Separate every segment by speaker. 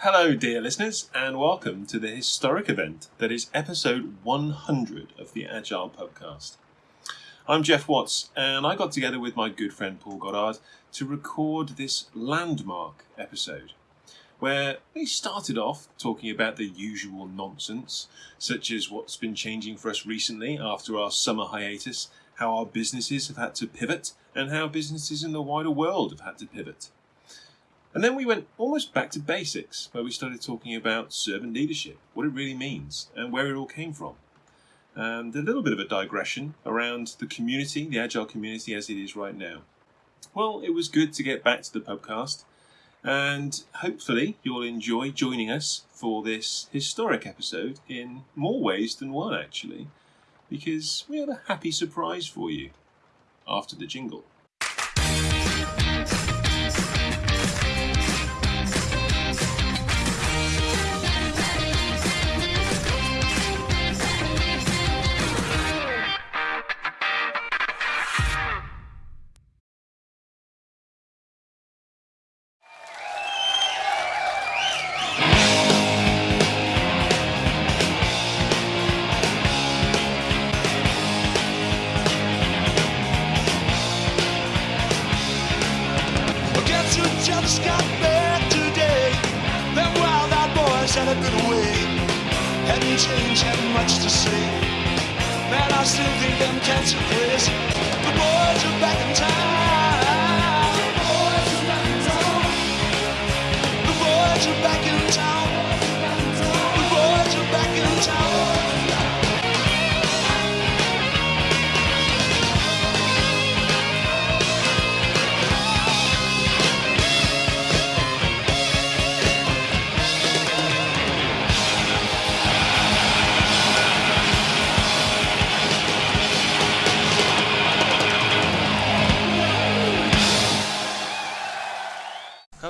Speaker 1: Hello, dear listeners, and welcome to the historic event that is episode 100 of the Agile Podcast. I'm Geoff Watts, and I got together with my good friend Paul Goddard to record this landmark episode, where we started off talking about the usual nonsense, such as what's been changing for us recently after our summer hiatus, how our businesses have had to pivot, and how businesses in the wider world have had to pivot. And then we went almost back to basics, where we started talking about servant leadership, what it really means, and where it all came from. And a little bit of a digression around the community, the Agile community as it is right now. Well, it was good to get back to the podcast, and hopefully you'll enjoy joining us for this historic episode in more ways than one, actually, because we have a happy surprise for you after the jingle.
Speaker 2: Had a good way. Hadn't changed, hadn't much to say. Man, I still think them cats are crazy. The boys are back in town.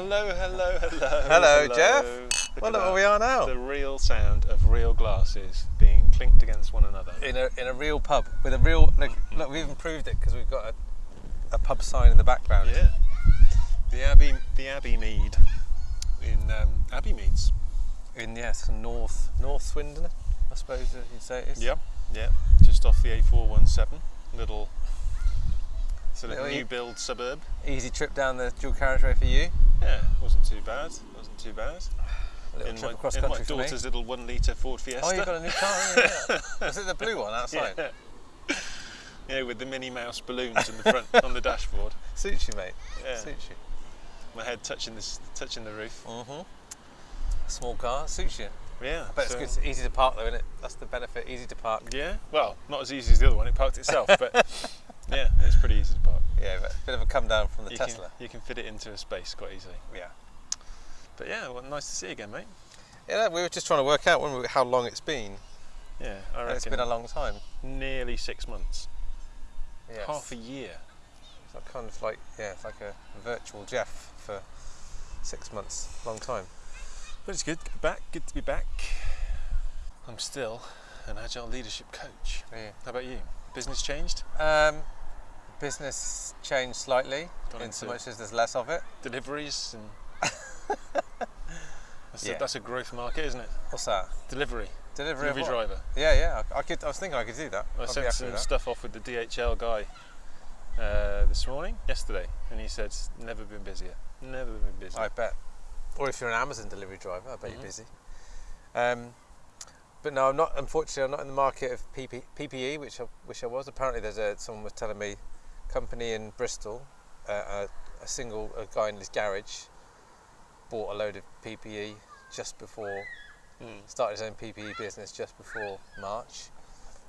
Speaker 3: Hello, hello, hello.
Speaker 4: Hello, Geoff.
Speaker 3: Look
Speaker 4: Well, look where we are now.
Speaker 3: The real sound of real glasses being clinked against one another.
Speaker 4: in a in a real pub with a real look. Look, we've improved it because we've got a, a pub sign in the background.
Speaker 3: Yeah. The Abbey, the Abbey Mead in um, Abbey Meads.
Speaker 4: In yes, North North Swindon, I suppose you'd say it is.
Speaker 3: Yep, yeah. Just off the A417, little sort of
Speaker 4: Little e-
Speaker 3: new build suburb.
Speaker 4: Easy trip down the dual carriageway for you.
Speaker 3: Yeah, wasn't too bad. Wasn't too bad.
Speaker 4: A little
Speaker 3: in
Speaker 4: trip
Speaker 3: my,
Speaker 4: across
Speaker 3: in my
Speaker 4: country me.
Speaker 3: daughter's little one litre Ford Fiesta.
Speaker 4: Oh, you've got a new car. Yeah, yeah. Was it the blue one outside?
Speaker 3: Yeah. yeah, with the Minnie Mouse balloons in the front on the dashboard.
Speaker 4: Suits you, mate.
Speaker 3: Yeah.
Speaker 4: Suits you.
Speaker 3: My head touching this, touching the roof.
Speaker 4: Mm-hmm. Small car suits you.
Speaker 3: Yeah,
Speaker 4: But
Speaker 3: so-
Speaker 4: it's good. It's easy to park though, isn't it? That's the benefit. Easy to park.
Speaker 3: Yeah, well, not as easy as the other one. It parked itself, but yeah, it's pretty easy to park.
Speaker 4: Yeah, but a bit of a come down from the
Speaker 3: you
Speaker 4: Tesla.
Speaker 3: Can, you can fit it into a space quite easily.
Speaker 4: Yeah.
Speaker 3: But yeah, well, nice to see you again, mate.
Speaker 4: Yeah, we were just trying to work out when we, how long it's been.
Speaker 3: Yeah, I
Speaker 4: And
Speaker 3: reckon
Speaker 4: it's been a long time.
Speaker 3: nearly six months,
Speaker 4: Yes.
Speaker 3: half a year.
Speaker 4: So kind of like yeah, it's like a virtual Geoff for six months, long time.
Speaker 3: But it's good to be back. Good to be back. I'm still an agile leadership coach.
Speaker 4: Yeah.
Speaker 3: How about you? Business changed?
Speaker 4: Um, business changed slightly,
Speaker 3: Gone
Speaker 4: in so much as there's less of it.
Speaker 3: Deliveries and that's,
Speaker 4: Yeah.
Speaker 3: a, that's a growth market, isn't it?
Speaker 4: What's that?
Speaker 3: Delivery,
Speaker 4: Delivery,
Speaker 3: delivery driver.
Speaker 4: Yeah, yeah. I, I could. I was thinking I could do that.
Speaker 3: I
Speaker 4: be
Speaker 3: sent some stuff off with the DHL guy uh, this morning, yesterday, and he said, never been busier. Never been busier.
Speaker 4: I bet. Or if you're an Amazon delivery driver, I bet
Speaker 3: Mhm.
Speaker 4: you're busy. Um, but no, I'm not. Unfortunately, I'm not in the market of PP, PPE, which I wish I was. Apparently, there's a someone was telling me, company in Bristol, uh, a, a single a guy in his garage, bought a load of PPE just before
Speaker 3: Mm.
Speaker 4: started his own PPE business just before March,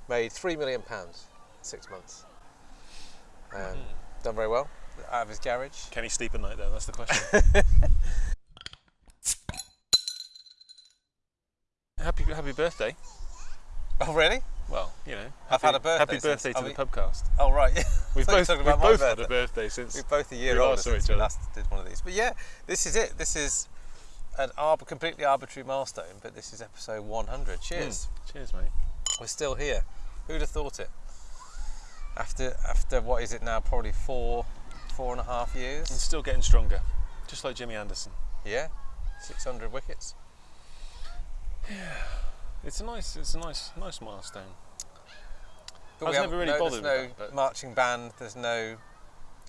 Speaker 4: made three million pounds in six months. Um,
Speaker 3: Mhm.
Speaker 4: Done very well out of his garage.
Speaker 3: Can he sleep at night though? That's the question. happy happy birthday.
Speaker 4: Oh really?
Speaker 3: Well, you know.
Speaker 4: I've
Speaker 3: happy-
Speaker 4: had a birthday
Speaker 3: Happy birthday to
Speaker 4: are
Speaker 3: the
Speaker 4: we-
Speaker 3: pubcast.
Speaker 4: Oh right.
Speaker 3: We've
Speaker 4: thought you were
Speaker 3: both,
Speaker 4: talking
Speaker 3: we've
Speaker 4: about my
Speaker 3: both had a
Speaker 4: birthday.
Speaker 3: birthday since.
Speaker 4: We're both a year
Speaker 3: we
Speaker 4: older
Speaker 3: last
Speaker 4: since we last did one of these. But yeah, this is it. This is an arb- completely arbitrary milestone, but this is episode 100. Cheers.
Speaker 3: Mm. Cheers, mate.
Speaker 4: We're still here. Who'd have thought it? After after what is it now? Probably four four and a half years.
Speaker 3: And still getting stronger, just like Jimmy Anderson.
Speaker 4: Yeah. 600 wickets.
Speaker 3: It's a nice, it's a nice, nice milestone.
Speaker 4: But
Speaker 3: I was never really
Speaker 4: no,
Speaker 3: bothered
Speaker 4: There's
Speaker 3: with
Speaker 4: no
Speaker 3: that,
Speaker 4: marching band. There's no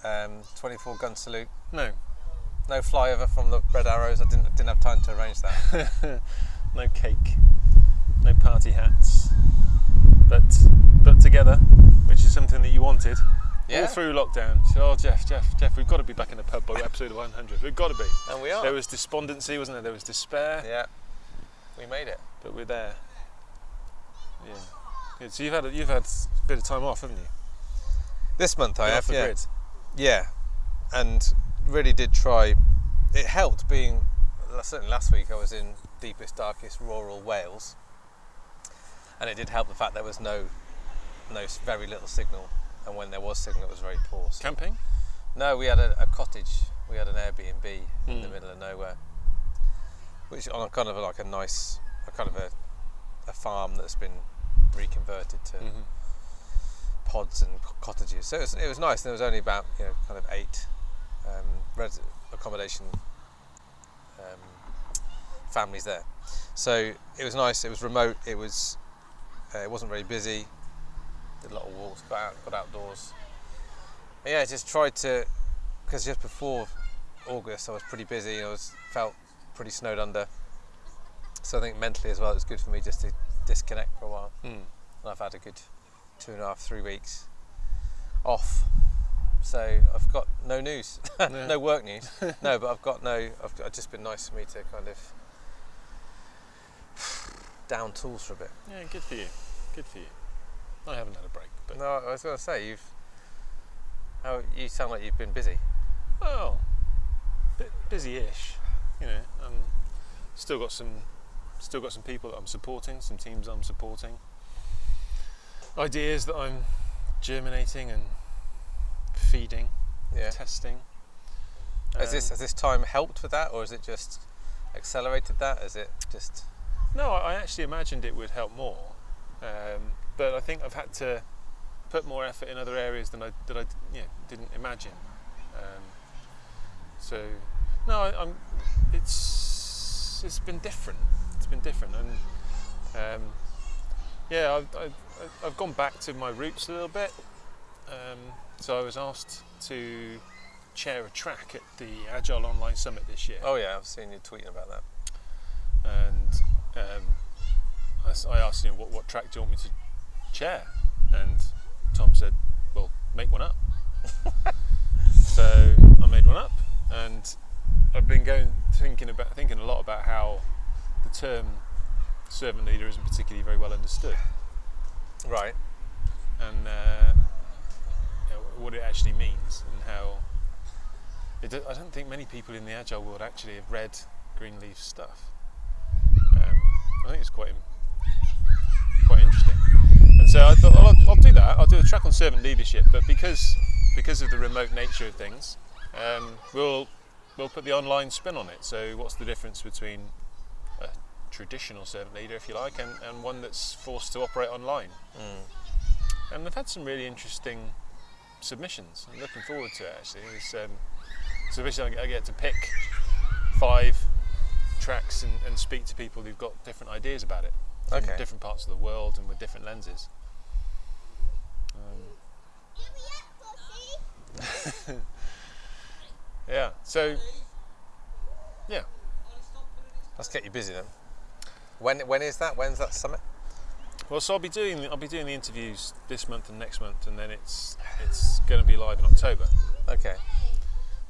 Speaker 4: um, 24 gun salute.
Speaker 3: No,
Speaker 4: No flyover from the Red Arrows. I didn't didn't have time to arrange that.
Speaker 3: no cake, no party hats, but but together, which is something that you wanted
Speaker 4: Yeah.
Speaker 3: all through lockdown. Said, "Oh, Geoff, Geoff, Geoff, we've got to be back in the pub by episode 100. We've got to be."
Speaker 4: and we are.
Speaker 3: There was despondency, wasn't there? There was despair,
Speaker 4: yeah. We made it.
Speaker 3: but we're there. Yeah. Good. So you've had a, you've had a bit of time off, haven't you?
Speaker 4: This month I have. yeah.
Speaker 3: grid.
Speaker 4: Yeah, and really did try. It helped being. Certainly last week I was in deepest, darkest rural Wales, and it did help the fact there was no, no very little signal, and when there was signal, it was very poor. So-
Speaker 3: Camping.
Speaker 4: no, we had a, a cottage. We had an Airbnb in the
Speaker 3: Mm.
Speaker 4: middle of nowhere, which on a kind of like a nice, a kind of a, a farm that's been reconverted to
Speaker 3: Mhm.
Speaker 4: pods and co- cottages. So it was, it was nice. There was only about you know kind of eight um, res- accommodation um, families there. So it was nice. It was remote. It was uh, it wasn't very busy. Did a lot of walks. Got out. Got outdoors. And yeah, just tried to because just before August I was pretty busy. I was felt pretty snowed under. So I think mentally as well, it was good for me just to disconnect for a while
Speaker 3: Mm.
Speaker 4: and I've had a good two and a half, three weeks off. So I've got no news,
Speaker 3: Yeah.
Speaker 4: no work news. no, but I've got no. I've, it's just been nice for me to kind of down tools for a bit.
Speaker 3: Yeah, good for you. Good for you. I haven't had a break, but
Speaker 4: No, I was going to say you've. How you sound like you've been busy.
Speaker 3: oh, bit busy-ish. You know, um, still got some, still got some people that I'm supporting, some teams I'm supporting, ideas that I'm germinating and feeding,
Speaker 4: Yeah.
Speaker 3: testing.
Speaker 4: Has this
Speaker 3: Um,
Speaker 4: has this time helped with that, or has it just accelerated that? Is it just?
Speaker 3: No, I I actually imagined it would help more, um, but I think I've had to put more effort in other areas than I that I you know, didn't imagine. Um, so no, I, I'm. It's it's been different. Been different, and um, yeah, I've, I've I've gone back to my roots a little bit. Um, so I was asked to chair a track at the Agile Online Summit this year
Speaker 4: Oh yeah, I've seen you tweeting about that.
Speaker 3: and um, I, I asked him what, what track do you want me to chair, and Tom said, "Well, make one up." so I made one up, and I've been going thinking about thinking a lot about how the term servant leader isn't particularly very well understood,
Speaker 4: Right.
Speaker 3: and uh, you know, what it actually means, and how. It, I don't think many people in the agile world actually have read Greenleaf's stuff. Um, I think it's quite quite interesting. And so I thought well, I'll, I'll do that. I'll do a track on servant leadership, but because because of the remote nature of things, um, we'll we'll put the online spin on it. So what's the difference between traditional servant leader, if you like, and, and one that's forced to operate online? And I've had some really interesting submissions. I'm looking forward to it actually. It's, um, so basically, I get to pick five tracks and, and speak to people who've got different ideas about it from
Speaker 4: Okay.
Speaker 3: different parts of the world and with different lenses. Um, yeah. So yeah.
Speaker 4: Let's get you busy then. When when is that? When's that summit?
Speaker 3: Well, so I'll be doing I'll be doing the interviews this month and next month, and then it's it's going to be live in October.
Speaker 4: Okay.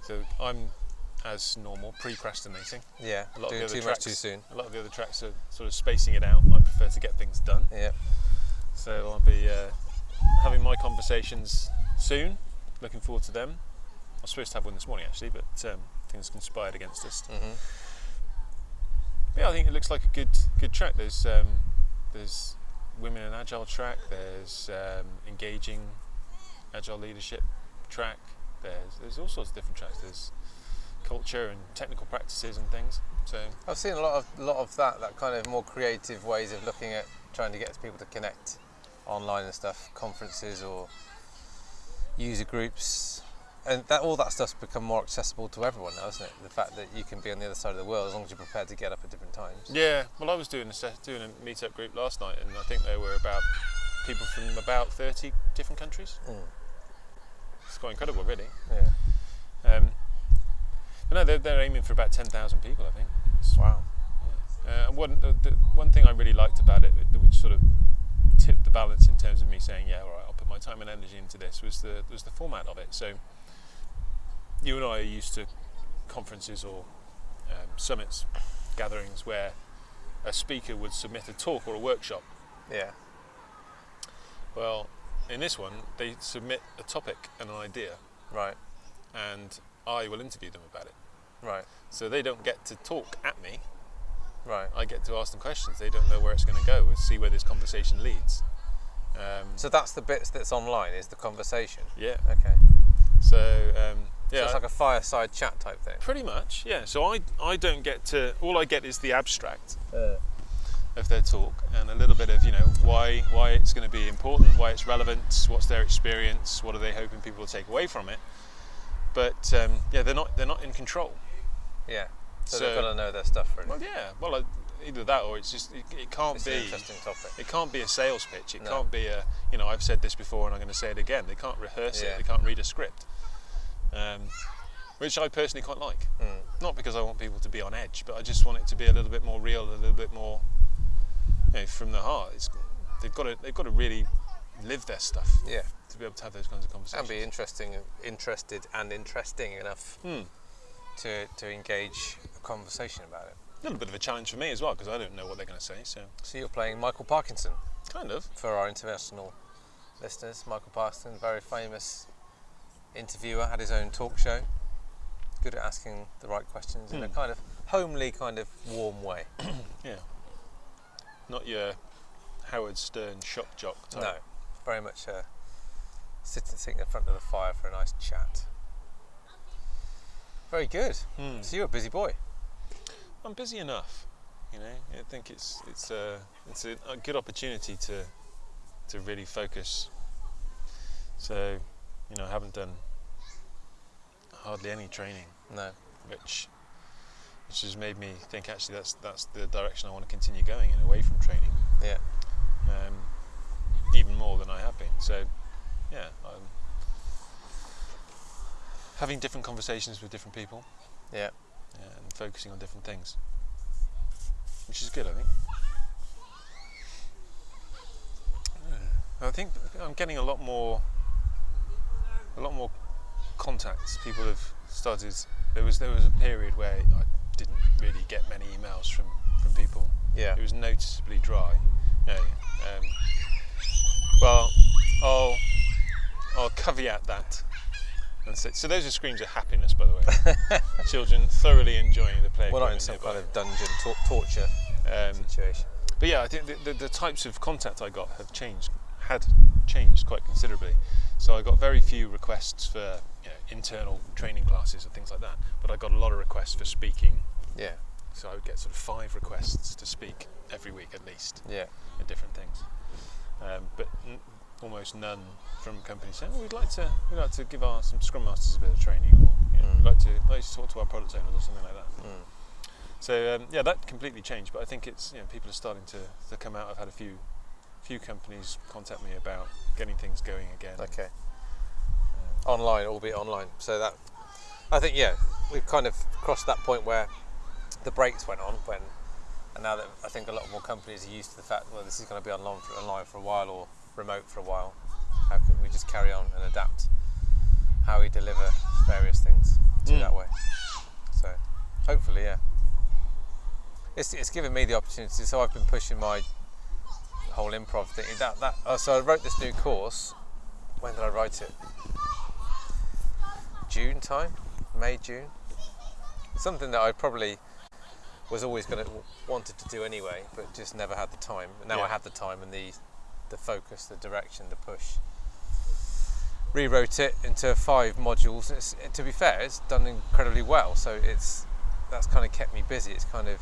Speaker 3: So I'm, as normal, procrastinating.
Speaker 4: Yeah.
Speaker 3: A lot
Speaker 4: Doing
Speaker 3: of the
Speaker 4: too
Speaker 3: other
Speaker 4: much
Speaker 3: tracks,
Speaker 4: too soon.
Speaker 3: A lot of the other tracks are sort of spacing it out. I prefer to get things done.
Speaker 4: Yeah.
Speaker 3: So I'll be uh, having my conversations soon. Looking forward to them. I was supposed to have one this morning actually, but um, things conspired against us.
Speaker 4: Mhm.
Speaker 3: But yeah, I think it looks like a good good track. There's um, there's women in agile track. There's um, engaging agile leadership track. There's there's all sorts of different tracks. There's culture and technical practices and things. So
Speaker 4: I've seen a lot of lot of that that kind of more creative ways of looking at trying to get people to connect online and stuff, conferences or user groups. And that all that stuff's become more accessible to everyone now, isn't it? The fact that you can be on the other side of the world as long as you're prepared to get up at different times.
Speaker 3: Yeah, well, I was doing a doing a meetup group last night, and I think there were about people from about thirty different countries.
Speaker 4: Mm.
Speaker 3: It's quite incredible, really.
Speaker 4: Yeah.
Speaker 3: Um, no, they're, they're aiming for about ten thousand people, I think.
Speaker 4: Wow.
Speaker 3: Uh, and one the, the one thing I really liked about it, which sort of tipped the balance in terms of me saying, yeah, all right, I'll put my time and energy into this, was the was the format of it. So you and I are used to conferences or um, summits, gatherings where a speaker would submit a talk or a workshop.
Speaker 4: Yeah.
Speaker 3: Well, in this one, they submit a topic and an idea,
Speaker 4: Right.
Speaker 3: and I will interview them about it.
Speaker 4: Right.
Speaker 3: So they don't get to talk at me.
Speaker 4: Right.
Speaker 3: I get to ask them questions. They don't know where it's going to go. We'll see where this conversation leads. Um,
Speaker 4: So that's the bits that's online is the conversation.
Speaker 3: yeah.
Speaker 4: Okay.
Speaker 3: So um,
Speaker 4: So
Speaker 3: yeah,
Speaker 4: it's like a fireside chat type thing.
Speaker 3: pretty much. Yeah. So I I don't get to. All I get is the abstract
Speaker 4: Uh,
Speaker 3: of their talk and a little bit of you know why why it's going to be important, why it's relevant, what's their experience, what are they hoping people will take away from it. But um, yeah, they're not they're not in control.
Speaker 4: yeah. So,
Speaker 3: So-
Speaker 4: they've got to know their stuff really.
Speaker 3: Well, yeah. Well, uh, either that or it's just it, it can't
Speaker 4: it's
Speaker 3: be.
Speaker 4: an interesting topic.
Speaker 3: It can't be a sales pitch. It
Speaker 4: No.
Speaker 3: can't be a, you know, I've said this before and I'm going to say it again. They can't rehearse
Speaker 4: Yeah.
Speaker 3: it. They can't read a script, um, which I personally quite like.
Speaker 4: Mm.
Speaker 3: Not because I want people to be on edge, but I just want it to be a little bit more real, a little bit more, you know, from the heart. It's, they've got to, they've got to really live their stuff
Speaker 4: Yeah.
Speaker 3: to be able to have those kinds of conversations.
Speaker 4: And be interesting, interested, and interesting enough
Speaker 3: Hmm.
Speaker 4: to, to engage a conversation about it.
Speaker 3: A little bit of a challenge for me as well because I don't know what they're going to say. So
Speaker 4: So you're playing Michael Parkinson
Speaker 3: kind of.
Speaker 4: for our international listeners. Michael Parkinson, very famous interviewer, had his own talk show. Good at asking the right questions in a
Speaker 3: Hmm.
Speaker 4: kind of homely, kind of warm way.
Speaker 3: Yeah. Not your Howard Stern shock jock type.
Speaker 4: No, very much uh, sitting, sitting in front of the fire for a nice chat. Very good.
Speaker 3: Hmm.
Speaker 4: So you're a busy boy.
Speaker 3: I'm busy enough, you know. I think it's it's a it's a, a good opportunity to to really focus. So, you know, I haven't done hardly any training,
Speaker 4: No.
Speaker 3: which which has made me think actually that's that's the direction I want to continue going in, away from training,
Speaker 4: Yeah.
Speaker 3: um, even more than I have been. So, yeah, I'm having different conversations with different people
Speaker 4: Yeah.
Speaker 3: and focusing on different things, which is good, I think. I think I'm getting a lot more, a lot more contacts. People have started. There was there was a period where I didn't really get many emails from from people.
Speaker 4: Yeah.
Speaker 3: It was noticeably dry. You know, um, well, I'll I'll caveat that. And say, so those are screams of happiness, by the way. Children thoroughly enjoying the play.
Speaker 4: We're not in some
Speaker 3: nearby.
Speaker 4: kind of dungeon tor- torture
Speaker 3: Um,
Speaker 4: situation.
Speaker 3: but yeah, I think the, the, the types of contact I got have changed, had changed quite considerably. So I got very few requests for you know, internal training classes and things like that, but I got a lot of requests for speaking.
Speaker 4: Yeah.
Speaker 3: So I would get sort of five requests to speak every week at least
Speaker 4: Yeah.
Speaker 3: at different things. Um, but n- almost none from companies saying, "Oh, we'd like to, we'd like to give our some scrum masters a bit of training, or you know,
Speaker 4: Mm.
Speaker 3: we'd like to, like to talk to our product owners or something like that."
Speaker 4: Mm.
Speaker 3: So um, yeah, that completely changed. But I think it's you know people are starting to, to come out. I've had a few few companies contact me about getting things going again.
Speaker 4: Okay.
Speaker 3: Um,
Speaker 4: Online, albeit online. So that, I think, yeah, we've kind of crossed that point where the brakes went on when, and now that I think a lot more companies are used to the fact, well, this is going to be online for, online for a while or remote for a while. How can we just carry on and adapt how we deliver various things to
Speaker 3: Mm.
Speaker 4: that way? So, hopefully, yeah. It's, it's given me the opportunity. So I've been pushing my whole improv thing. That that. Uh, so I wrote this new course. When did I write it? June time, May June. Something that I probably was always going to wanted to do anyway, but just never had the time. And now
Speaker 3: Yeah.
Speaker 4: I have the time and the the focus, the direction, the push. Rewrote it into five modules. It's, to be fair, it's done incredibly well. So it's that's kind of kept me busy. It's kind of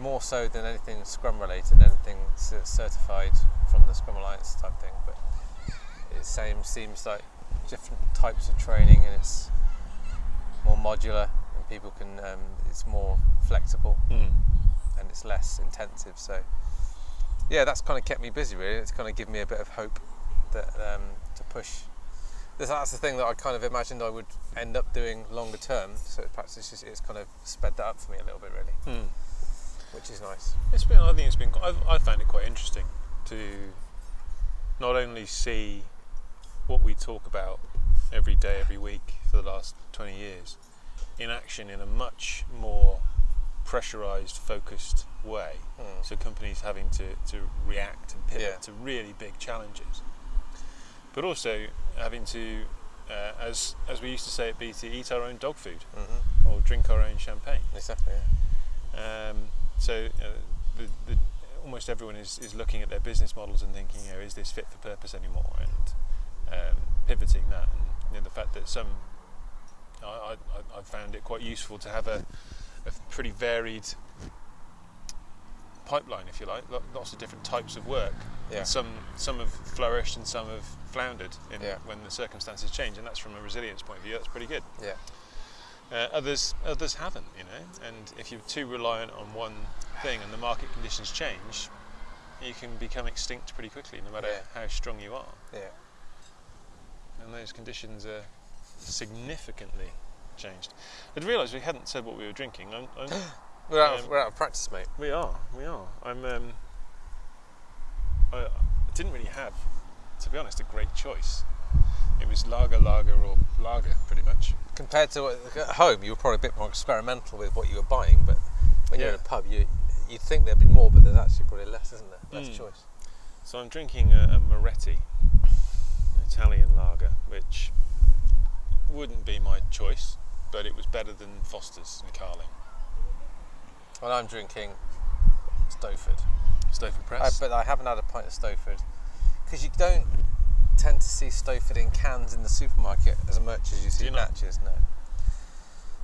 Speaker 4: more so than anything Scrum related, anything certified from the Scrum Alliance type thing. But it same seems like different types of training, and it's more modular and people can. Um, it's more flexible
Speaker 3: Mm.
Speaker 4: and it's less intensive. So yeah, that's kind of kept me busy. Really, it's kind of given me a bit of hope that um, to push. That's- the thing that I kind of imagined I would end up doing longer term. So perhaps it's just it's kind of sped that up for me a little bit, really,
Speaker 3: Mm.
Speaker 4: Which is nice.
Speaker 3: It's been. I think it's been. I've, I found it quite interesting to not only see what we talk about every day, every week for the last twenty years in action in a much more pressurized, focused way.
Speaker 4: Mm.
Speaker 3: So companies having to, to react and pivot
Speaker 4: Yeah.
Speaker 3: to really big challenges, but also having to, uh, as as we used to say at BT, eat our own dog food
Speaker 4: hmm
Speaker 3: or drink our own champagne.
Speaker 4: Exactly. Yeah.
Speaker 3: Um, so the, the, almost everyone is, is looking at their business models and thinking, you know, is this fit for purpose anymore? And um, pivoting that, and you know, the fact that some, I, I, I- I found it quite useful to have a, a pretty varied pipeline, if you like, lots of different types of work.
Speaker 4: Yeah.
Speaker 3: Some some have flourished and some have floundered in
Speaker 4: Yeah.
Speaker 3: when the circumstances change, and that's from a resilience point of view. That's pretty good.
Speaker 4: Yeah.
Speaker 3: Uh, others others haven't, you know. And if you're too reliant on one thing and the market conditions change, you can become extinct pretty quickly, no matter
Speaker 4: Yeah.
Speaker 3: how strong you are.
Speaker 4: Yeah.
Speaker 3: And those conditions are significantly changed. I'd realised we hadn't said what we were drinking. I'm, I'm,
Speaker 4: We're out, of,
Speaker 3: Um,
Speaker 4: we're out of practice, mate.
Speaker 3: we are, we are. I'm. Um, I didn't really have, to be honest, a great choice. It was lager, lager, or lager, pretty much.
Speaker 4: Compared to at home, you were probably a bit more experimental with what you were buying, but when you're in a pub, you you'd think there'd be more, but there's actually probably less, isn't there? Less
Speaker 3: Mm.
Speaker 4: choice.
Speaker 3: So I'm drinking a, a Moretti, an Italian lager, which wouldn't be my choice, but it was better than Foster's and Carling.
Speaker 4: Well, I'm drinking Stowford,
Speaker 3: Stoford
Speaker 4: I,
Speaker 3: Press.
Speaker 4: but I haven't had a pint of Stowford because you don't tend to see Stowford in cans in the supermarket as much as you see
Speaker 3: you not?
Speaker 4: Thatchers. No.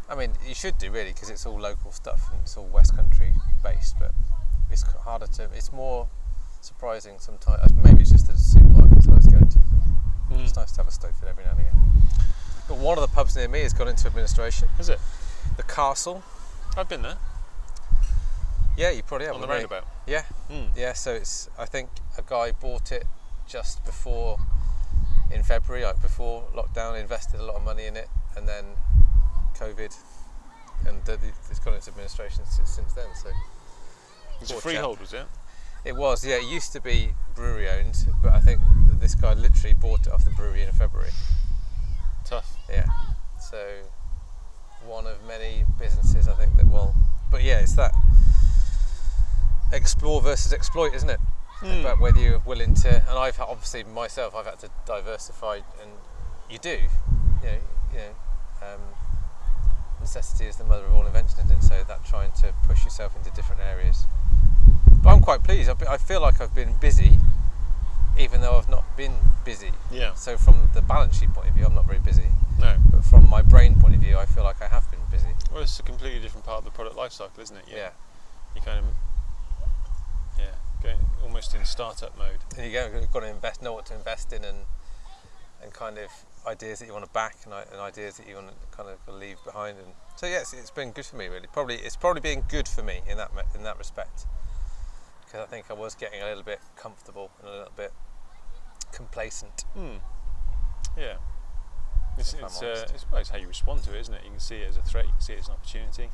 Speaker 4: I mean, you should do really because it's all local stuff and it's all West Country based, but it's harder to. It's more surprising sometimes. Maybe it's just the supermarkets I was going to. But
Speaker 3: Mm.
Speaker 4: It's nice to have a Stowford every now and again. But one of the pubs near me has gone into administration.
Speaker 3: Is it?
Speaker 4: The Castle.
Speaker 3: I've been there
Speaker 4: Yeah, you probably have.
Speaker 3: on the roundabout.
Speaker 4: Yeah,
Speaker 3: Mm.
Speaker 4: yeah. So it's. I think a guy bought it just before, in February, like before lockdown, invested a lot of money in it, and then COVID, and the, it's gone into administration since, since then. So
Speaker 3: It's a freehold, was it?
Speaker 4: it was. Yeah, it used to be brewery owned, but I think this guy literally bought it off the brewery in February.
Speaker 3: Tough.
Speaker 4: Yeah. So one of many businesses I think that will. But yeah, it's that explore versus exploit, isn't it?
Speaker 3: Mm.
Speaker 4: About whether you're willing to. And I've obviously myself, I've had to diversify, and you do. You know, you know. Um, necessity is the mother of all invention, isn't it? So that trying to push yourself into different areas. But I'm quite pleased. Been, I feel like I've been busy, even though I've not been busy.
Speaker 3: Yeah.
Speaker 4: So from the balance sheet point of view, I'm not very busy.
Speaker 3: No.
Speaker 4: But from my brain point of view, I feel like I have been busy.
Speaker 3: Well, it's a completely different part of the product life cycle, isn't it? You-
Speaker 4: Yeah.
Speaker 3: You kind of, yeah, going almost in startup mode.
Speaker 4: And you go, you've got to invest, know what to invest in, and and kind of ideas that you want to back, and, and ideas that you want to kind of leave behind. And so yes, it's been good for me really. Probably it's probably been good for me in that in that respect, because I think I was getting a little bit comfortable and a little bit complacent.
Speaker 3: Hmm. Yeah. It's, it's, uh, it's, well, it's how you respond to it, isn't it? You can see it as a threat, you can see it as an opportunity.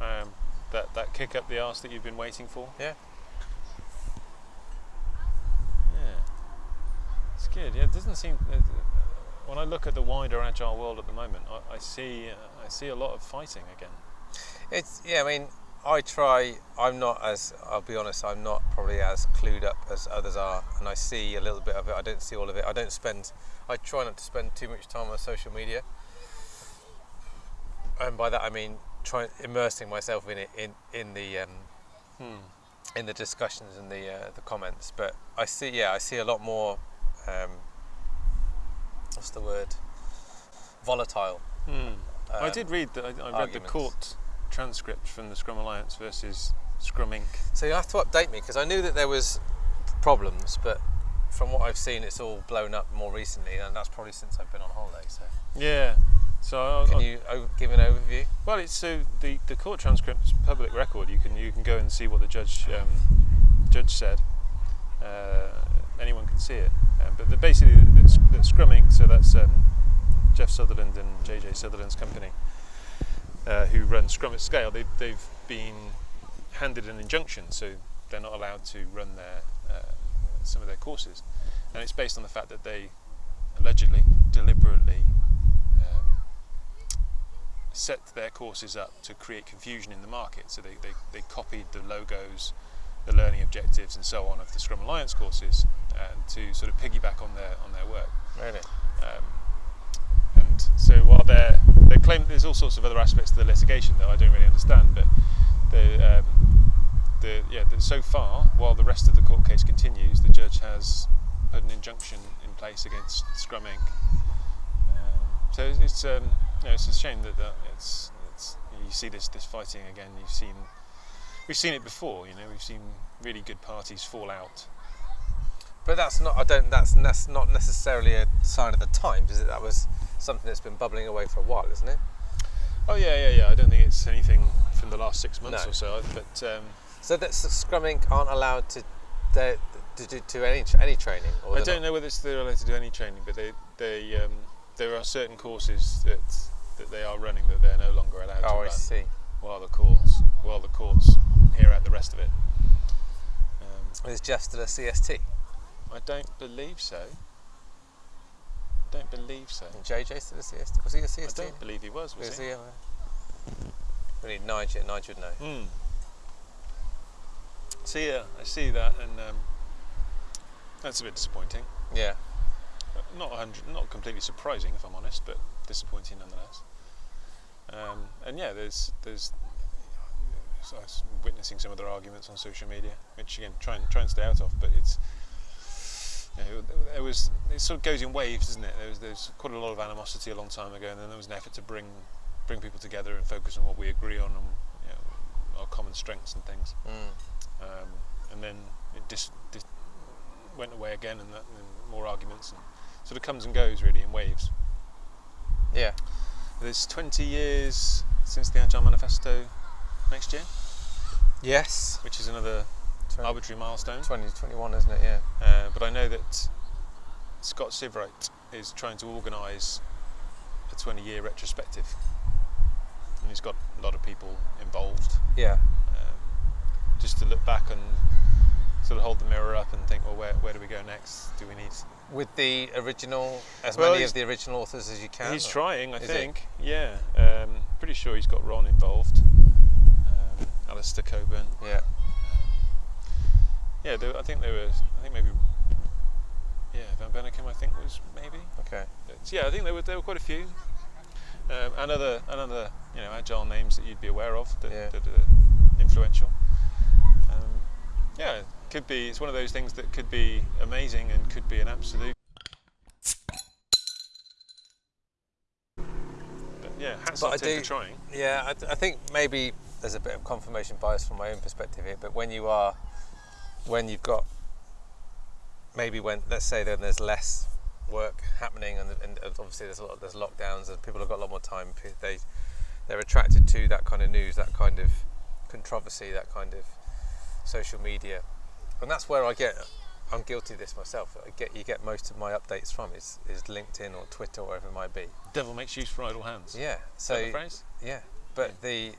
Speaker 3: Um, that, that kick up the arse that you've been waiting for.
Speaker 4: Yeah.
Speaker 3: Good. Yeah, it doesn't seem. Uh, when I look at the wider agile world at the moment, I, I see uh, I see a lot of fighting again.
Speaker 4: It's yeah. I mean, I try. I'm not as. I'll be honest. I'm not probably as clued up as others are, and I see a little bit of it. I don't see all of it. I don't spend. I try not to spend too much time on social media, and by that I mean trying immersing myself in it in in the um,
Speaker 3: Hmm.
Speaker 4: in the discussions and the uh, the comments. But I see. Yeah, I see a lot more. Um, what's the word? Volatile.
Speaker 3: I
Speaker 4: um,
Speaker 3: did read that. I, I read the court transcript from the Scrum Alliance versus Scrum Inc.
Speaker 4: So you have to update me because I knew that there was problems, but from what I've seen, it's all blown up more recently, and that's probably since I've been on holiday. So
Speaker 3: Yeah, So I'll,
Speaker 4: Can
Speaker 3: I'll-
Speaker 4: you give an overview?
Speaker 3: Well, it's so the, the court transcript's public record. You can you can go and see what the judge um, judge said. Uh, anyone can see it. Um, but the, basically, the Scrum Inc. So that's um, Jeff Sutherland and JJ Sutherland's company, uh, who run Scrum at Scale. They've they've been handed an injunction, so they're not allowed to run their uh, some of their courses, and it's based on the fact that they allegedly, deliberately. Um, set their courses up to create confusion in the market. So they, they, they copied the logos, the learning objectives, and so on of the Scrum Alliance courses to sort of piggyback on their on their work.
Speaker 4: Really?
Speaker 3: Um, and so while they're they claim there's all sorts of other aspects to the litigation that I don't really understand, but the um, the yeah the, so far while the rest of the court case continues, the judge has put an injunction in place against Scrum Inc. Um, so it's- it's um, you know, it's a shame that, that it's, it's you see this this fighting again. You've seen we've seen it before. You know we've seen really good parties fall out.
Speaker 4: But that's not. I don't. That's, that's not necessarily a sign of the times, is it? That was something that's been bubbling away for a while, isn't it?
Speaker 3: Oh yeah, yeah, yeah. I don't think it's anything from the last six months
Speaker 4: No.
Speaker 3: or so. But um,
Speaker 4: So that Scrum Inc. aren't allowed to to do to any any training. Or
Speaker 3: I don't
Speaker 4: not?
Speaker 3: know whether it's they're allowed to do any training, but they they um, there are certain courses that that they are running that they're no longer allowed to
Speaker 4: Oh, I
Speaker 3: run
Speaker 4: see.
Speaker 3: while the courts while the courts hear out the rest of it. Um,
Speaker 4: Is Jeff still a CST?
Speaker 3: I don't believe so. I don't believe so.
Speaker 4: And JJ still a CST? Was he a
Speaker 3: I
Speaker 4: CST?
Speaker 3: don't believe he was. Was
Speaker 4: Was
Speaker 3: he?
Speaker 4: he? uh, We need Nigel. Nigel would know.
Speaker 3: Hmm. So yeah, I see that, and um, that's a bit disappointing.
Speaker 4: Yeah.
Speaker 3: not 100 not completely surprising if I'm honest but disappointing nonetheless um, and yeah there's there's so I was witnessing some of their arguments on social media which again try and try and stay out of but it's know, there was it sort of goes in waves doesn't it there was there's quite a lot of animosity a long time ago and then there was an effort to bring bring people together and focus on what we agree on and you know, our common strengths and things
Speaker 4: Mm.
Speaker 3: um, and then it dis, dis, went away again, and, that, and more arguments, and sort of comes and goes really in waves.
Speaker 4: Yeah.
Speaker 3: There's 20 years since the Agile Manifesto next year,
Speaker 4: Yes.
Speaker 3: which is another
Speaker 4: Twen-
Speaker 3: arbitrary milestone.
Speaker 4: 2021, isn't it? Yeah.
Speaker 3: Uh, but I know that Scott Seivwright is trying to organise a 20-year retrospective, and he's got a lot of people involved.
Speaker 4: Yeah.
Speaker 3: um, just to look back and sort of hold the mirror up and think, well, where, where do we go next? Do we need?
Speaker 4: With the original, as
Speaker 3: Well,
Speaker 4: many of the original authors as you can.
Speaker 3: he's
Speaker 4: or-
Speaker 3: trying, I
Speaker 4: Is
Speaker 3: think. Yeah, um, pretty sure he's got Ron involved. Um, Alistair Cockburn.
Speaker 4: Yeah.
Speaker 3: Yeah, there, I think there was. I think maybe. Yeah, Van Bennekum. I think was maybe.
Speaker 4: Okay.
Speaker 3: Yeah, I think there were there were quite a few. Um, and other you know agile names that you'd be aware of that,
Speaker 4: Yeah.
Speaker 3: that are influential. Um, yeah, could be. It's one of those things that could be amazing and could be an absolute. But yeah, hats
Speaker 4: But
Speaker 3: off
Speaker 4: I
Speaker 3: to
Speaker 4: do-
Speaker 3: for trying.
Speaker 4: Yeah, I, I think maybe there's a bit of confirmation bias from my own perspective here, but when you are, when you've got, maybe when, let's say then there's less work happening and, and obviously there's a lot, there's lockdowns and people have got a lot more time, they, they're attracted to that kind of news, that kind of controversy, that kind of social media. And that's where I get, I'm guilty of this myself, I get, you get most of my updates from is, is LinkedIn or Twitter or whatever it might be.
Speaker 3: Devil makes use for idle hands.
Speaker 4: Yeah, so
Speaker 3: the phrase?
Speaker 4: yeah, but the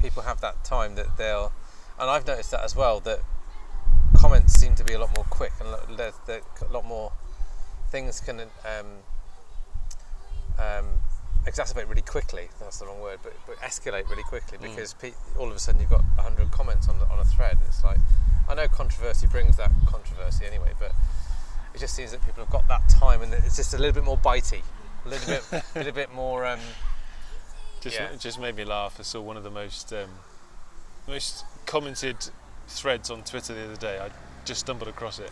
Speaker 4: people have that time that they'll, and I've noticed that as well. That comments seem to be a lot more quick and there's a lot more things can um, um, exacerbate really quickly. That's the wrong word, but, but escalate really quickly because pe- all of a sudden you've got hundred comments on the, on a thread, and it's like I know controversy brings that controversy anyway, but it just seems that people have got that time and it's just a little bit more bitey, a little bit, a little bit more. Um,
Speaker 3: Just,
Speaker 4: Yeah.
Speaker 3: just made me laugh. I saw one of the most um, most commented threads on Twitter the other day. I just stumbled across it.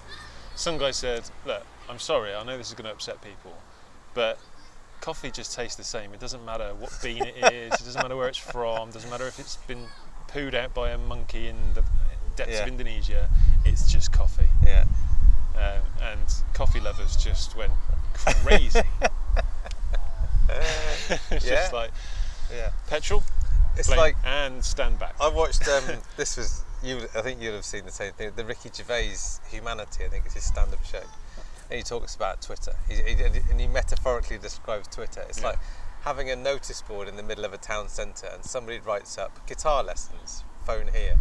Speaker 3: Some guy said, "Look, I'm sorry. I know this is going to upset people, but coffee just tastes the same. It doesn't matter what bean it is. It doesn't matter where it's from. It doesn't matter if it's been pooed out by a monkey in the depths
Speaker 4: Yeah.
Speaker 3: of Indonesia. It's just coffee."
Speaker 4: yeah.
Speaker 3: Um, and coffee lovers just went crazy. it's
Speaker 4: Yeah.
Speaker 3: just like
Speaker 4: Yeah.
Speaker 3: petrol,
Speaker 4: It's like
Speaker 3: and stand back.
Speaker 4: I watched. Um, this was you. I think you'd have seen the same thing. The Ricky Gervais Humanity. I think it's his stand-up show, and he talks about Twitter. He, he, and he metaphorically describes Twitter. It's
Speaker 3: Yeah.
Speaker 4: like having a notice board in the middle of a town centre, and somebody writes up guitar lessons, phone here.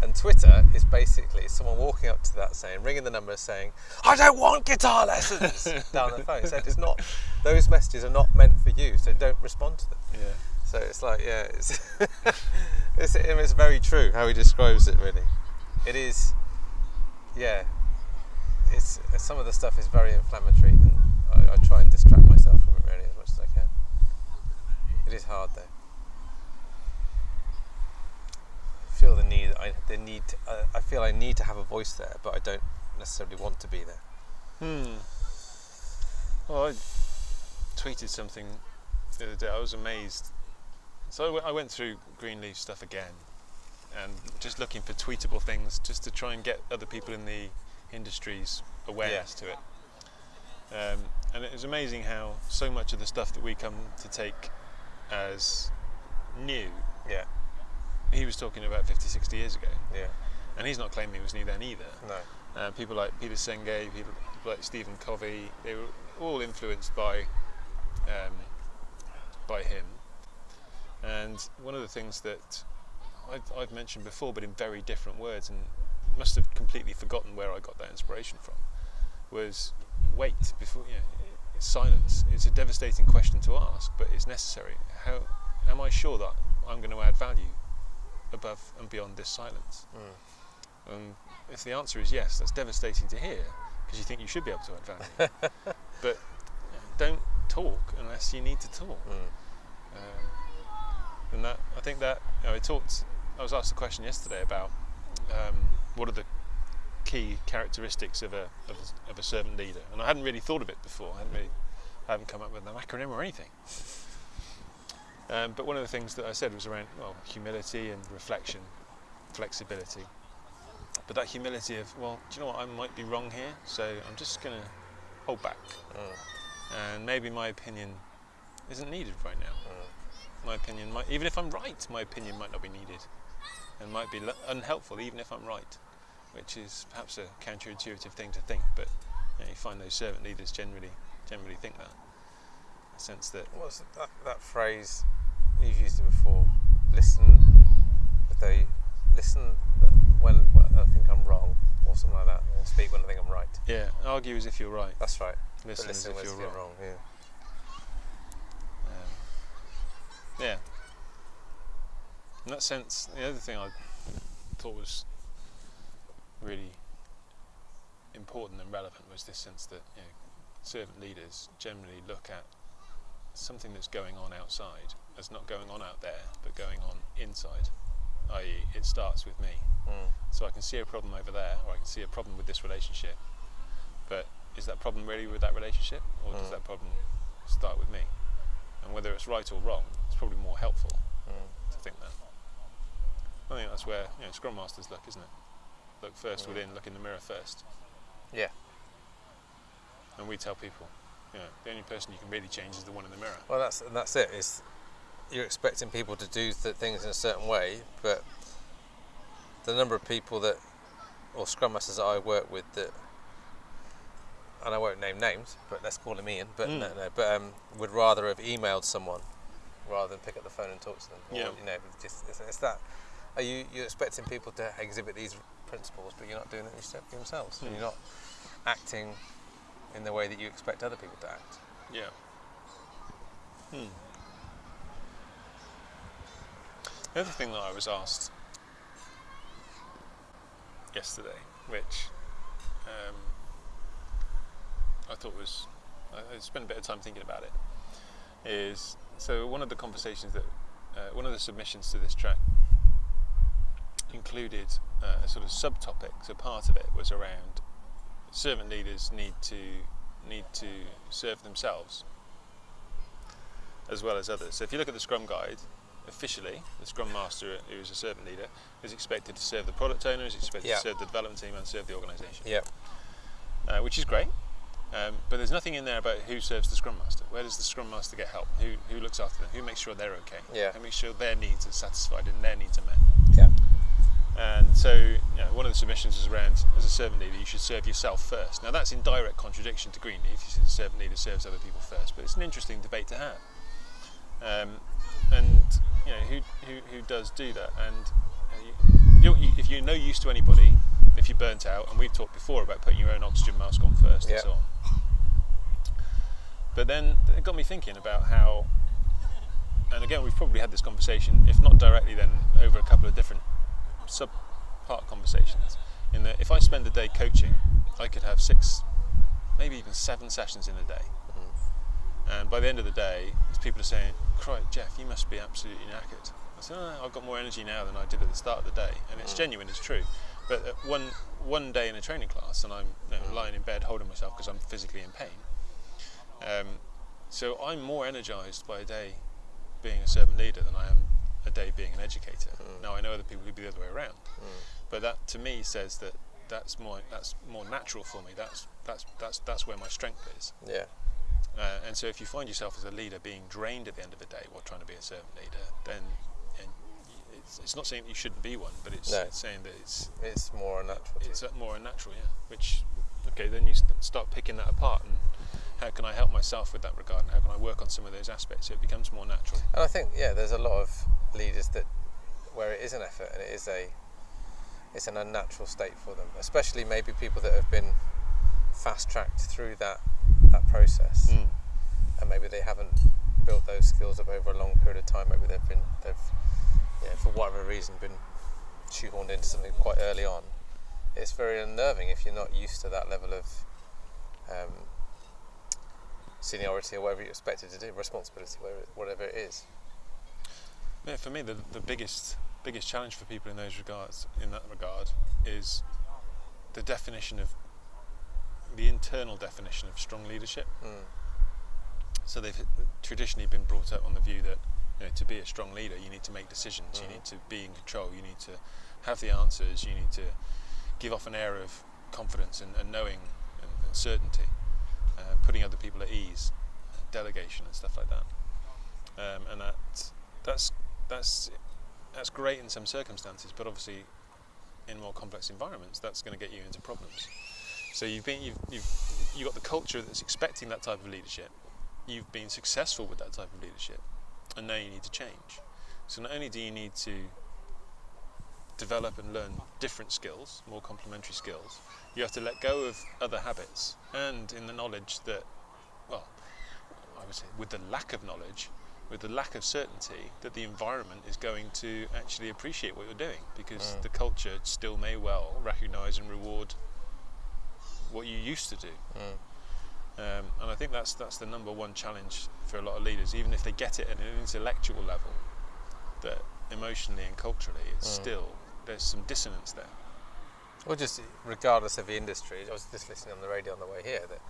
Speaker 4: And Twitter is basically someone walking up to that saying, ringing the number saying, I don't want guitar lessons down the phone. He said, it's not, those messages are not meant for you, so don't respond to them.
Speaker 3: yeah.
Speaker 4: So it's like, yeah, it's, it's, it's very true how he describes it. Really, it is. Yeah, it's some of the stuff is very inflammatory, and I, I try and distract myself from it really as much as I can. It is hard though. I feel the need. I the need. To, uh, I feel I need to have a voice there, but I don't necessarily want to be there.
Speaker 3: Hmm. Well, I tweeted something the other day. I was amazed. So I went through Greenleaf stuff again, and just looking for tweetable things, just to try and get other people in the industry's awareness to it. Um, and it was amazing how so much of the stuff that we come to take as new,
Speaker 4: Yeah,
Speaker 3: he was talking about 50, 60 years ago,
Speaker 4: yeah,
Speaker 3: and he's not claiming it was new then either.
Speaker 4: no,
Speaker 3: Uh, people like Peter Senge, people like Stephen Covey, they were all influenced by um, by him. And one of the things that I've, I've mentioned before, but in very different words, and must have completely forgotten where I got that inspiration from, was wait before you know, silence. It's a devastating question to ask, but it's necessary. How am I sure that I'm going to add value above and beyond this silence? And if the answer is yes, that's devastating to hear because you think you should be able to add value. but don't talk unless you need to talk. Hmm. Um, and that I think that you know, I talked. I was asked a question yesterday about um, what are the key characteristics of a, of a of a servant leader, and I hadn't really thought of it before. I hadn't really I haven't come up with an acronym or anything. Um, but one of the things that I said was around well humility and reflection, flexibility. But that humility of well, do you know what? I might be wrong here, so I'm just going to hold back, and maybe my opinion isn't needed right now my opinion might, even if I'm right, my opinion might not be needed, and might be unhelpful, even if I'm right, which is perhaps a counterintuitive thing to think. But you, know, you find those servant leaders generally generally think that, a sense that
Speaker 4: What's that, that phrase? You've used it before. Listen a listen when, when I think I'm wrong, or something like that, or speak when I think I'm right.
Speaker 3: yeah, argue as if you're right,
Speaker 4: That's right.
Speaker 3: listen,
Speaker 4: listen
Speaker 3: as
Speaker 4: when
Speaker 3: if you're
Speaker 4: think
Speaker 3: wrong.
Speaker 4: Yeah.
Speaker 3: Um, yeah. In that sense, the other thing I thought was really important and relevant was this sense that you know, servant leaders generally look at something that's going on outside as not going on out there, but going on inside. I.e., it starts with me.
Speaker 4: Mm.
Speaker 3: So I can see a problem over there, or I can see a problem with this relationship. But is that problem really with that relationship, or does
Speaker 4: Mm.
Speaker 3: that problem start with me? And whether it's right or wrong, it's probably more helpful
Speaker 4: Mm.
Speaker 3: to think that. I think that's where you know, Scrum Masters look, isn't it? Look first
Speaker 4: Mm.
Speaker 3: within, look in the mirror first.
Speaker 4: Yeah.
Speaker 3: And we tell people, you know, the only person you can really change is the one in the mirror.
Speaker 4: Well, that's and that's it. Is you're expecting people to do th- things in a certain way, but the number of people that, or scrum masters that I work with that, and I won't name names, but let's call them Ian. But
Speaker 3: Mm.
Speaker 4: no, no, but um, would rather have emailed someone rather than pick up the phone and talk to them. Or,
Speaker 3: Yeah.
Speaker 4: You know, just it's, it's that. Are you you're expecting people to exhibit these principles, but you're not doing it yourself- themselves,
Speaker 3: Mm.
Speaker 4: you're not acting in the way that you expect other people to act.
Speaker 3: Yeah. Hmm. The other thing that I was asked yesterday, which um, I thought was, I spent a bit of time thinking about it, is so one of the conversations that, uh, one of the submissions to this track included uh, a sort of subtopic. So part of it was around servant leaders need to need to serve themselves as well as others. So if you look at the Scrum Guide, officially, the Scrum Master, who is a servant leader, is expected to serve the product owner, is expected
Speaker 4: Yeah.
Speaker 3: to serve the development team, and serve the organisation,
Speaker 4: Yeah.
Speaker 3: uh, which is great. Um, but there's nothing in there about who serves the scrum master. Where does the scrum master get help? Who who looks after them? Who makes sure they're okay?
Speaker 4: Yeah.
Speaker 3: Who makes sure their needs are satisfied and their needs are met?
Speaker 4: Yeah.
Speaker 3: And so, you know, one of the submissions is around as a servant leader, you should serve yourself first. Now, that's in direct contradiction to Greenleaf. You said the servant leader serves other people first, but it's an interesting debate to have. Um, and you know, who, who, who does do that? And uh, you, you, if you're no use to anybody, if you're burnt out, and we've talked before about putting your own oxygen mask on first
Speaker 4: Yeah.
Speaker 3: and so on. But then it got me thinking about how, and again, we've probably had this conversation, if not directly, then over a couple of different sub-part conversations. In that, if I spend a day coaching, I could have six, maybe even seven sessions in a day. Mm-hmm. And by the end of the day, people are saying, "Christ, Geoff, you must be absolutely knackered." I said, oh, "I've got more energy now than I did at the start of the day," and it's mm. genuine, it's true. But uh, one one day in a training class, and I'm you know, lying in bed holding myself because I'm physically in pain. Um, so I'm more energised by a day being a servant leader than I am a day being an educator. Now I know other people who'd be the other way around, but that to me says that that's more that's more natural for me. That's that's that's that's where my strength is.
Speaker 4: Yeah.
Speaker 3: Uh, and so if you find yourself as a leader being drained at the end of the day while trying to be a servant leader, then it's, it's not saying that you shouldn't be one, but it's,
Speaker 4: No.
Speaker 3: it's saying that it's
Speaker 4: It's more unnatural.
Speaker 3: it's more unnatural, yeah. Which okay, then you start picking that apart and how can I help myself with that regard, and how can I work on some of those aspects so it becomes more natural.
Speaker 4: And I think yeah, there's a lot of leaders that where it is an effort and it is a it's an unnatural state for them, especially maybe people that have been fast tracked through that that process,
Speaker 3: Mm.
Speaker 4: and maybe they haven't built those skills up over a long period of time. Maybe they've been they've yeah for whatever reason been shoehorned into something quite early on. It's very unnerving if you're not used to that level of um, seniority or whatever you're expected to do, responsibility, whatever, whatever it is.
Speaker 3: Yeah, for me, the, the biggest biggest challenge for people in those regards, in that regard, is the definition of the internal definition of strong leadership.
Speaker 4: Mm.
Speaker 3: So they've traditionally been brought up on the view that you know, to be a strong leader, you need to make decisions, you need to be in control, you need to have the answers, you need to give off an air of confidence and, and knowing and, and certainty, uh, putting other people at ease, delegation and stuff like that. Um, and that that's that's that's great in some circumstances, but obviously in more complex environments, that's going to get you into problems. So you've been you've you've you got the culture that's expecting that type of leadership. You've been successful with that type of leadership, and now you need to change. So not only do you need to develop and learn different skills, more complementary skills, you have to let go of other habits, and in the knowledge that, well, I would say with the lack of knowledge, with the lack of certainty that the environment is going to actually appreciate what you're doing, because
Speaker 4: Mm.
Speaker 3: the culture still may well recognise and reward what you used to do.
Speaker 4: Mm.
Speaker 3: Um, and I think that's that's the number one challenge for a lot of leaders, even if they get it at an intellectual level, that emotionally and culturally, it's
Speaker 4: Mm.
Speaker 3: still there's some dissonance there.
Speaker 4: Or just regardless of the industry, I was just listening on the radio on the way here that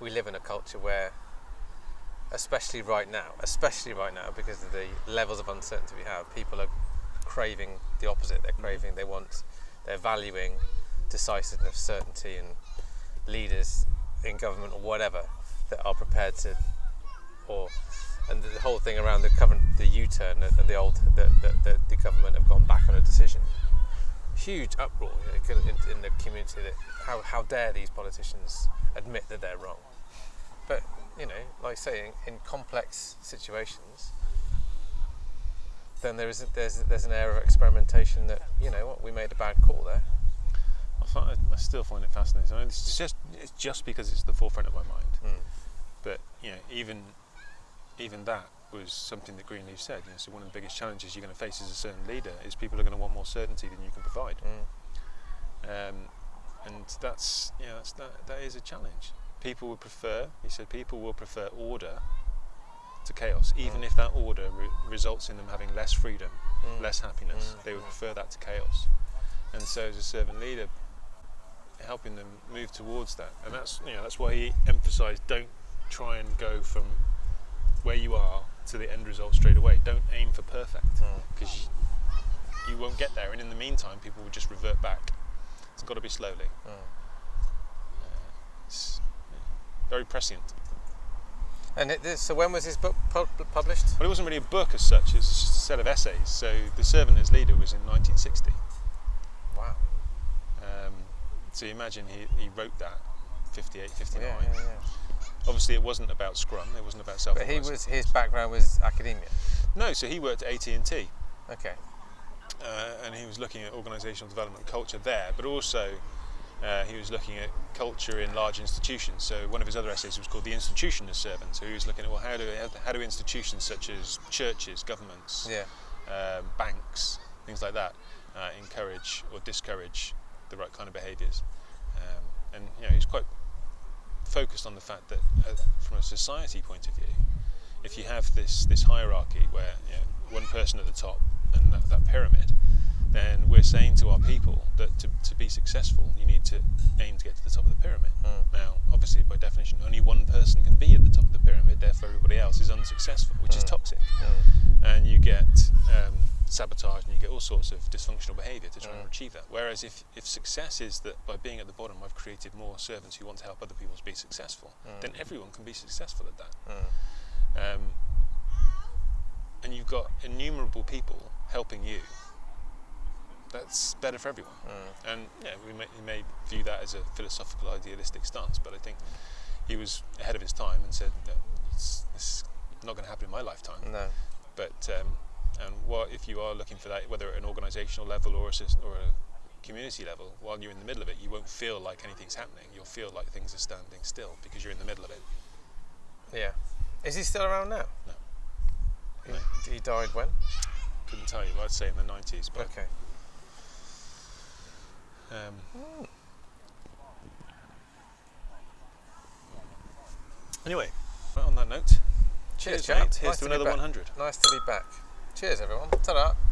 Speaker 4: we live in a culture where, especially right now, especially right now, because of the levels of uncertainty we have, people are craving the opposite. They're craving, they want, they're valuing decisiveness, certainty, and leaders in government or whatever that are prepared to, or and the whole thing around the current, the U-turn and the old, that the, the, the government have gone back on a decision huge uproar you know, in, in the community that how, how dare these politicians admit that they're wrong. But, you know, like saying in complex situations, then there is there's there's an air of experimentation that you know what we made a bad call there.
Speaker 3: I, find, I still find it fascinating. I mean, it's just it's just because it's the forefront of my mind.
Speaker 4: Mm.
Speaker 3: But you know, even even that was something that Greenleaf said. You know, so one of the biggest challenges you're going to face as a servant leader is people are going to want more certainty than you can provide.
Speaker 4: Mm.
Speaker 3: um, and that's yeah, that's, that that is a challenge. People would prefer, he said, people will prefer order to chaos, even if that order re- results in them having less freedom,
Speaker 4: Mm.
Speaker 3: less happiness.
Speaker 4: Mm,
Speaker 3: They would
Speaker 4: mm.
Speaker 3: prefer that to chaos. And so, as a servant leader, helping them move towards that, and that's you know that's why he emphasised don't try and go from where you are to the end result straight away. Don't aim for perfect
Speaker 4: Mm.
Speaker 3: because you, you won't get there. And in the meantime, people will just revert back. It's got to be slowly.
Speaker 4: Mm.
Speaker 3: It's, very prescient.
Speaker 4: And it, so when was his book pub- published?
Speaker 3: Well, it wasn't really a book as such, it was just a set of essays. So The Servant as Leader was in 1960. So you imagine he, he wrote that 58, 59.
Speaker 4: Yeah, yeah, yeah.
Speaker 3: Obviously, it wasn't about Scrum. It wasn't about self.
Speaker 4: But he was his background was academia.
Speaker 3: no. So he worked at AT and T,
Speaker 4: Okay.
Speaker 3: uh, and he was looking at organisational development culture there, but also uh, he was looking at culture in large institutions. So one of his other essays was called "The Institution as Servants." So he was looking at well, how do how do institutions such as churches, governments,
Speaker 4: Yeah.
Speaker 3: um, banks, things like that, uh, encourage or discourage the right kind of behaviours. Um, and you know, he's quite focused on the fact that, uh, from a society point of view, if you have this this hierarchy where you know, one person at the top and that, that pyramid, then we're saying to our people that to, to be successful, you need to aim to get to the top of the pyramid.
Speaker 4: Mm.
Speaker 3: Now, obviously, by definition, only one person can be at the top of the pyramid. Therefore, everybody else is unsuccessful, which is
Speaker 4: Mm.
Speaker 3: toxic
Speaker 4: Mm.
Speaker 3: and you get um, sabotage and you get all sorts of dysfunctional behaviour to try
Speaker 4: Mm.
Speaker 3: and achieve that. Whereas if, if success is that by being at the bottom I've created more servants who want to help other people be successful,
Speaker 4: Mm.
Speaker 3: then everyone can be successful at that.
Speaker 4: Mm.
Speaker 3: Um, and you've got innumerable people helping you. That's better for everyone.
Speaker 4: Mm.
Speaker 3: And yeah, we may, we may view that as a philosophical, idealistic stance, but I think he was ahead of his time and said that it's, it's not going to happen in my lifetime
Speaker 4: No.
Speaker 3: but um, and what if you are looking for that, whether at an organisational level or a, or a community level, while you're in the middle of it, you won't feel like anything's happening. You'll feel like things are standing still because you're in the middle of it.
Speaker 4: Yeah. Is he still around now?
Speaker 3: No.
Speaker 4: He,
Speaker 3: No.
Speaker 4: he died when?
Speaker 3: Couldn't tell you. I'd say in the 90s, but
Speaker 4: Okay.
Speaker 3: um, anyway. On that note,
Speaker 4: Cheers,
Speaker 3: cheers. Here's
Speaker 4: Nice
Speaker 3: to
Speaker 4: to
Speaker 3: another 100.
Speaker 4: Nice to be back. Cheers, everyone. Ta-da.